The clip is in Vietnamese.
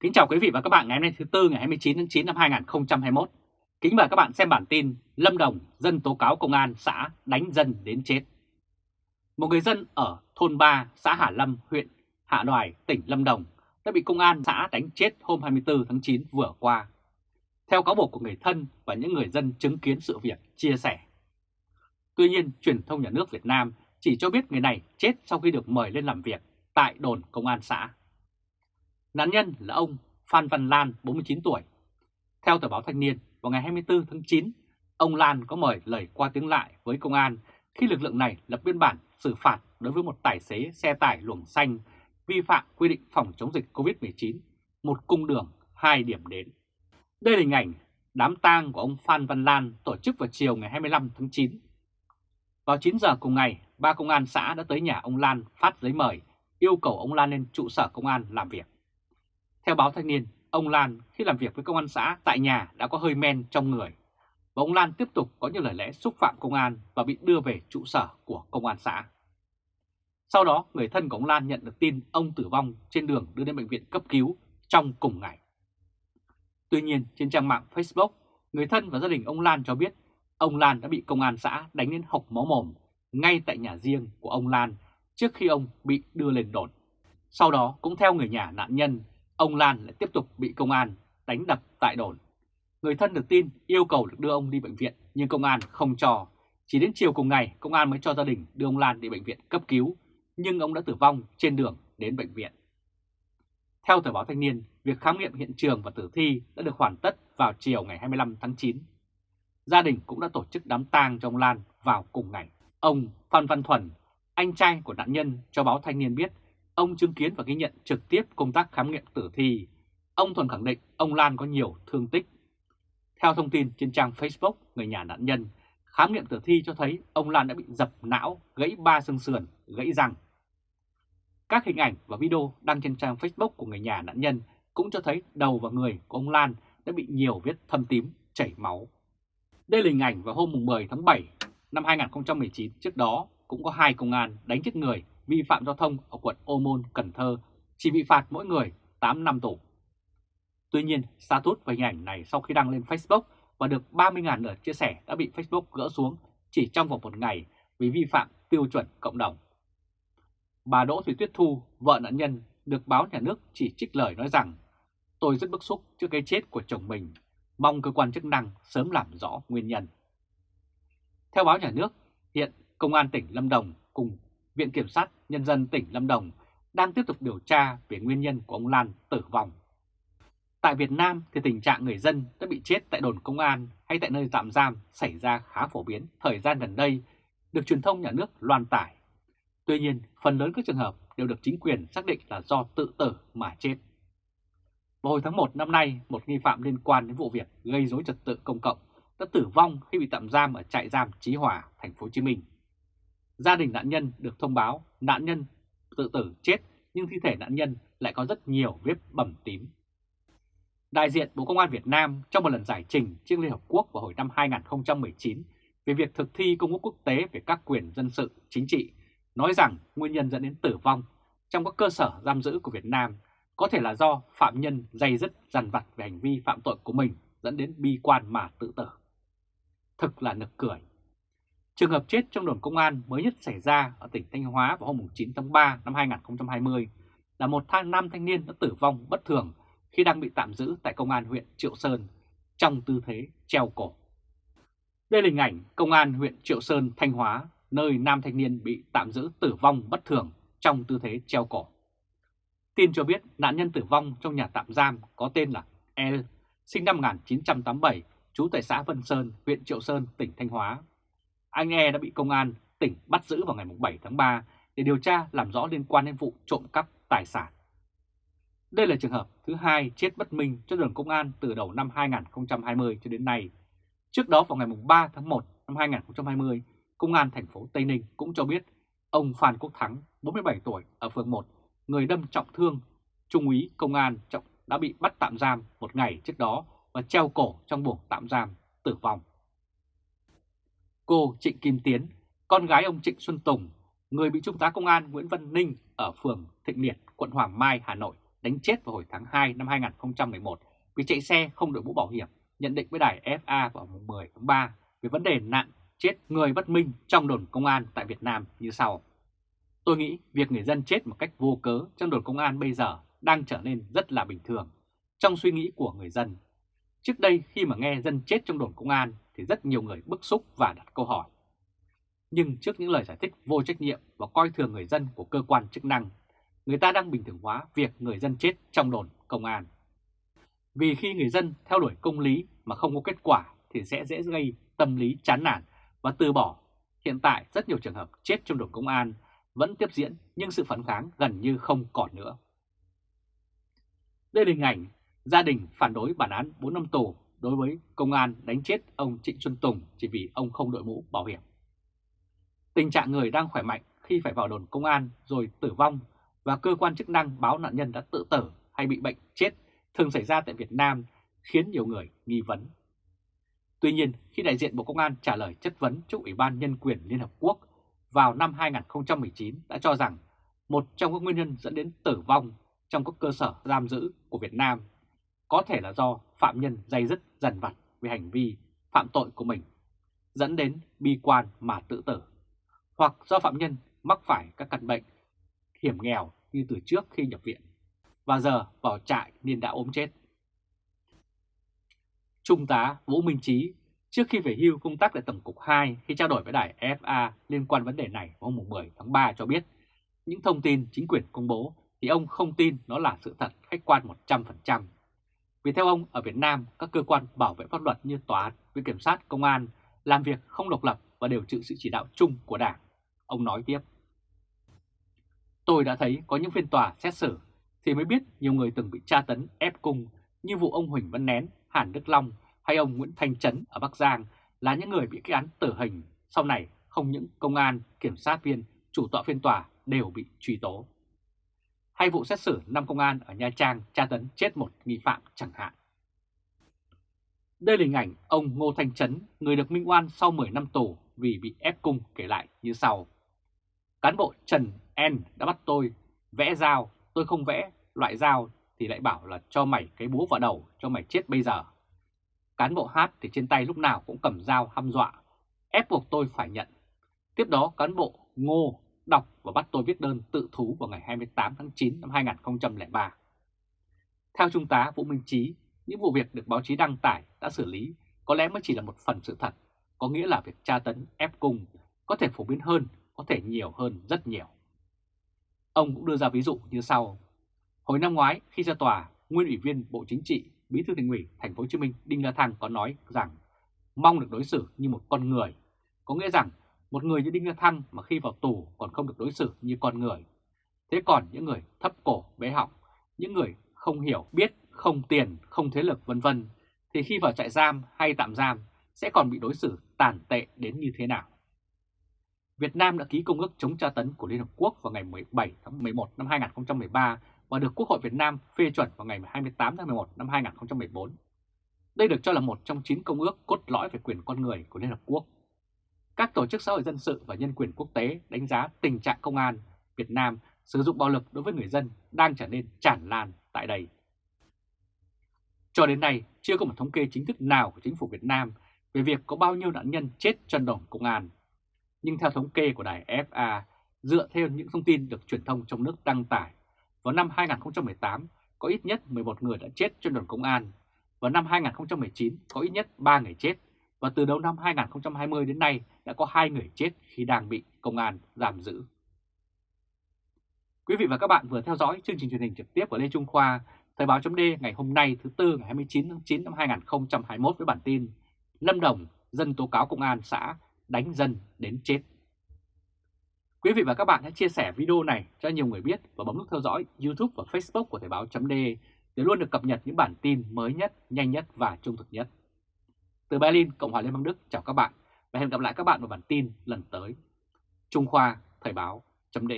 Kính chào quý vị và các bạn ngày hôm nay thứ Tư ngày 29 tháng 9 năm 2021. Kính mời các bạn xem bản tin Lâm Đồng dân tố cáo công an xã đánh dân đến chết. Một người dân ở thôn 3 xã Hà Lâm, huyện Hạ Đoài, tỉnh Lâm Đồng đã bị công an xã đánh chết hôm 24 tháng 9 vừa qua. Theo cáo buộc của người thân và những người dân chứng kiến sự việc chia sẻ. Tuy nhiên, truyền thông nhà nước Việt Nam chỉ cho biết người này chết sau khi được mời lên làm việc tại đồn công an xã. Nạn nhân là ông Phan Văn Lan, 49 tuổi. Theo tờ báo Thanh niên, vào ngày 24 tháng 9, ông Lan có mời lời qua tiếng lại với công an khi lực lượng này lập biên bản xử phạt đối với một tài xế xe tải luồng xanh vi phạm quy định phòng chống dịch COVID-19, một cung đường, hai điểm đến. Đây là hình ảnh đám tang của ông Phan Văn Lan tổ chức vào chiều ngày 25 tháng 9. Vào 9 giờ cùng ngày, ba công an xã đã tới nhà ông Lan phát giấy mời, yêu cầu ông Lan lên trụ sở công an làm việc. Theo báo Thanh niên, ông Lan khi làm việc với công an xã tại nhà đã có hơi men trong người. Và ông Lan tiếp tục có những lời lẽ xúc phạm công an và bị đưa về trụ sở của công an xã. Sau đó, người thân của ông Lan nhận được tin ông tử vong trên đường đưa đến bệnh viện cấp cứu trong cùng ngày. Tuy nhiên, trên trang mạng Facebook, người thân và gia đình ông Lan cho biết ông Lan đã bị công an xã đánh đến hộc máu mồm ngay tại nhà riêng của ông Lan trước khi ông bị đưa lên đồn. Sau đó, cũng theo người nhà nạn nhân, ông Lan lại tiếp tục bị công an đánh đập tại đồn. Người thân được tin yêu cầu được đưa ông đi bệnh viện nhưng công an không cho. Chỉ đến chiều cùng ngày công an mới cho gia đình đưa ông Lan đi bệnh viện cấp cứu nhưng ông đã tử vong trên đường đến bệnh viện. Theo tờ báo Thanh niên, việc khám nghiệm hiện trường và tử thi đã được hoàn tất vào chiều ngày 25 tháng 9. Gia đình cũng đã tổ chức đám tang cho ông Lan vào cùng ngày. Ông Phan Văn Thuần, anh trai của nạn nhân cho báo Thanh niên biết Ông chứng kiến và ghi nhận trực tiếp công tác khám nghiệm tử thi. Ông Thuần khẳng định ông Lan có nhiều thương tích. Theo thông tin trên trang Facebook người nhà nạn nhân, khám nghiệm tử thi cho thấy ông Lan đã bị dập não, gãy ba xương sườn, gãy răng. Các hình ảnh và video đăng trên trang Facebook của người nhà nạn nhân cũng cho thấy đầu và người của ông Lan đã bị nhiều vết thâm tím, chảy máu. Đây là hình ảnh vào hôm 10 tháng 7 năm 2019, trước đó cũng có hai công an đánh chết người vi phạm giao thông ở quận Ô Môn, Cần Thơ chỉ bị phạt mỗi người 8 năm tù. Tuy nhiên, status và hình ảnh này sau khi đăng lên Facebook và được 30.000 lượt chia sẻ đã bị Facebook gỡ xuống chỉ trong vòng một ngày vì vi phạm tiêu chuẩn cộng đồng. Bà Đỗ Thủy Tuyết Thu, vợ nạn nhân, được báo nhà nước chỉ trích lời nói rằng Tôi rất bức xúc trước cái chết của chồng mình, mong cơ quan chức năng sớm làm rõ nguyên nhân. Theo báo nhà nước, hiện Công an tỉnh Lâm Đồng cùng Viện Kiểm sát Nhân dân tỉnh Lâm Đồng đang tiếp tục điều tra về nguyên nhân của ông Lan tử vong. Tại Việt Nam thì tình trạng người dân đã bị chết tại đồn công an hay tại nơi tạm giam xảy ra khá phổ biến thời gian gần đây, được truyền thông nhà nước loan tải. Tuy nhiên, phần lớn các trường hợp đều được chính quyền xác định là do tự tử mà chết. Vào hồi tháng 1 năm nay, một nghi phạm liên quan đến vụ việc gây rối trật tự công cộng đã tử vong khi bị tạm giam ở trại giam Chí Hòa, thành phố Hồ Chí Minh. Gia đình nạn nhân được thông báo nạn nhân tự tử chết nhưng thi thể nạn nhân lại có rất nhiều vết bầm tím. Đại diện Bộ Công an Việt Nam trong một lần giải trình trước Liên Hợp Quốc vào hồi năm 2019 về việc thực thi công ước quốc tế về các quyền dân sự, chính trị, nói rằng nguyên nhân dẫn đến tử vong trong các cơ sở giam giữ của Việt Nam có thể là do phạm nhân dày dứt dằn vặt về hành vi phạm tội của mình dẫn đến bi quan mà tự tử. Thực là nực cười. Trường hợp chết trong đồn công an mới nhất xảy ra ở tỉnh Thanh Hóa vào hôm 9 tháng 3 năm 2020 là một thang nam thanh niên đã tử vong bất thường khi đang bị tạm giữ tại công an huyện Triệu Sơn trong tư thế treo cổ. Đây là hình ảnh công an huyện Triệu Sơn, Thanh Hóa, nơi nam thanh niên bị tạm giữ tử vong bất thường trong tư thế treo cổ. Tin cho biết nạn nhân tử vong trong nhà tạm giam có tên là L, sinh năm 1987, trú tại xã Vân Sơn, huyện Triệu Sơn, tỉnh Thanh Hóa anh E đã bị công an tỉnh bắt giữ vào ngày 7 tháng 3 để điều tra làm rõ liên quan đến vụ trộm cắp tài sản. Đây là trường hợp thứ hai chết bất minh cho đường công an từ đầu năm 2020 cho đến nay. Trước đó vào ngày 3 tháng 1 năm 2020, Công an thành phố Tây Ninh cũng cho biết ông Phan Quốc Thắng, 47 tuổi, ở phường 1, người đâm trọng thương, Trung úy Công an trọng đã bị bắt tạm giam một ngày trước đó và treo cổ trong buồng tạm giam, tử vong. Cô Trịnh Kim Tiến, con gái ông Trịnh Xuân Tùng, người bị Trung tá Công an Nguyễn Văn Ninh ở phường Thịnh Liệt, quận Hoàng Mai, Hà Nội đánh chết vào hồi tháng 2 năm 2011 vì chạy xe không đội mũ bảo hiểm, nhận định với đài FA vào mùng 10 tháng 3 về vấn đề nạn chết người bất minh trong đồn công an tại Việt Nam như sau. Tôi nghĩ việc người dân chết một cách vô cớ trong đồn công an bây giờ đang trở nên rất là bình thường trong suy nghĩ của người dân. Trước đây khi mà nghe dân chết trong đồn công an thì rất nhiều người bức xúc và đặt câu hỏi. Nhưng trước những lời giải thích vô trách nhiệm và coi thường người dân của cơ quan chức năng, người ta đang bình thường hóa việc người dân chết trong đồn công an. Vì khi người dân theo đuổi công lý mà không có kết quả thì sẽ dễ gây tâm lý chán nản và từ bỏ. Hiện tại rất nhiều trường hợp chết trong đồn công an vẫn tiếp diễn nhưng sự phản kháng gần như không còn nữa. Đây là hình ảnh gia đình phản đối bản án 4 năm tù đối với công an đánh chết ông Trịnh Xuân Tùng chỉ vì ông không đội mũ bảo hiểm. Tình trạng người đang khỏe mạnh khi phải vào đồn công an rồi tử vong và cơ quan chức năng báo nạn nhân đã tự tử hay bị bệnh chết thường xảy ra tại Việt Nam khiến nhiều người nghi vấn. Tuy nhiên, khi đại diện Bộ Công an trả lời chất vấn trước Ủy ban Nhân quyền Liên Hợp Quốc vào năm 2019 đã cho rằng một trong các nguyên nhân dẫn đến tử vong trong các cơ sở giam giữ của Việt Nam có thể là do phạm nhân dây dứt dần vặt về hành vi phạm tội của mình, dẫn đến bi quan mà tự tử, hoặc do phạm nhân mắc phải các căn bệnh hiểm nghèo như từ trước khi nhập viện, và giờ vào trại nên đã ốm chết. Trung tá Vũ Minh Trí trước khi về hưu công tác tại Tổng cục 2 khi trao đổi với đài FA liên quan vấn đề này hôm 10 tháng 3 cho biết những thông tin chính quyền công bố thì ông không tin nó là sự thật khách quan 100%. Vì theo ông, ở Việt Nam, các cơ quan bảo vệ pháp luật như tòa án, viện kiểm sát, công an làm việc không độc lập và đều chịu sự chỉ đạo chung của Đảng. Ông nói tiếp. Tôi đã thấy có những phiên tòa xét xử thì mới biết nhiều người từng bị tra tấn ép cung như vụ ông Huỳnh Văn Nén, Hàn Đức Long hay ông Nguyễn Thanh Trấn ở Bắc Giang là những người bị kết án tử hình. Sau này không những công an, kiểm sát viên, chủ tọa phiên tòa đều bị truy tố hay vụ xét xử năm công an ở Nha Trang tra tấn chết một nghi phạm chẳng hạn. Đây là hình ảnh ông Ngô Thanh Trấn, người được minh oan sau 10 năm tù vì bị ép cung kể lại như sau. Cán bộ Trần N đã bắt tôi vẽ dao, tôi không vẽ loại dao thì lại bảo là cho mày cái búa vào đầu cho mày chết bây giờ. Cán bộ H thì trên tay lúc nào cũng cầm dao hăm dọa, ép buộc tôi phải nhận. Tiếp đó cán bộ Ngô đọc và bắt tôi viết đơn tự thú vào ngày 28 tháng 9 năm 2003. Theo Trung tá Vũ Minh Trí, những vụ việc được báo chí đăng tải đã xử lý có lẽ mới chỉ là một phần sự thật, có nghĩa là việc tra tấn ép cung có thể phổ biến hơn, có thể nhiều hơn rất nhiều. Ông cũng đưa ra ví dụ như sau. Hồi năm ngoái khi ra tòa, nguyên ủy viên Bộ Chính trị, Bí thư Thành ủy Thành phố Hồ Chí Minh Đinh La Thăng có nói rằng mong được đối xử như một con người, có nghĩa rằng một người như Đinh La Thăng mà khi vào tù còn không được đối xử như con người. Thế còn những người thấp cổ bé họng, những người không hiểu biết, không tiền, không thế lực vân vân thì khi vào trại giam hay tạm giam sẽ còn bị đối xử tàn tệ đến như thế nào. Việt Nam đã ký công ước chống tra tấn của Liên Hợp Quốc vào ngày 17 tháng 11 năm 2013 và được Quốc hội Việt Nam phê chuẩn vào ngày 28 tháng 11 năm 2014. Đây được cho là một trong 9 công ước cốt lõi về quyền con người của Liên Hợp Quốc các tổ chức xã hội dân sự và nhân quyền quốc tế đánh giá tình trạng công an Việt Nam sử dụng bạo lực đối với người dân đang trở nên tràn lan tại đây. Cho đến nay, chưa có một thống kê chính thức nào của chính phủ Việt Nam về việc có bao nhiêu nạn nhân chết trong đồn công an. Nhưng theo thống kê của đài FA, dựa theo những thông tin được truyền thông trong nước đăng tải, vào năm 2018 có ít nhất 11 người đã chết trong đồn công an, và năm 2019 có ít nhất 3 người chết và từ đầu năm 2020 đến nay đã có 2 người chết khi đang bị công an giam giữ. Quý vị và các bạn vừa theo dõi chương trình truyền hình trực tiếp của Lê Trung Khoa, Thời báo chấm ngày hôm nay thứ Tư ngày 29 tháng 9 năm 2021 với bản tin Lâm Đồng dân tố cáo công an xã đánh dân đến chết. Quý vị và các bạn hãy chia sẻ video này cho nhiều người biết và bấm nút theo dõi YouTube và Facebook của Thời báo chấm để luôn được cập nhật những bản tin mới nhất, nhanh nhất và trung thực nhất. Từ Berlin, Cộng hòa Liên bang Đức chào các bạn và hẹn gặp lại các bạn vào bản tin lần tới. Trung Khoa Thời báo chấm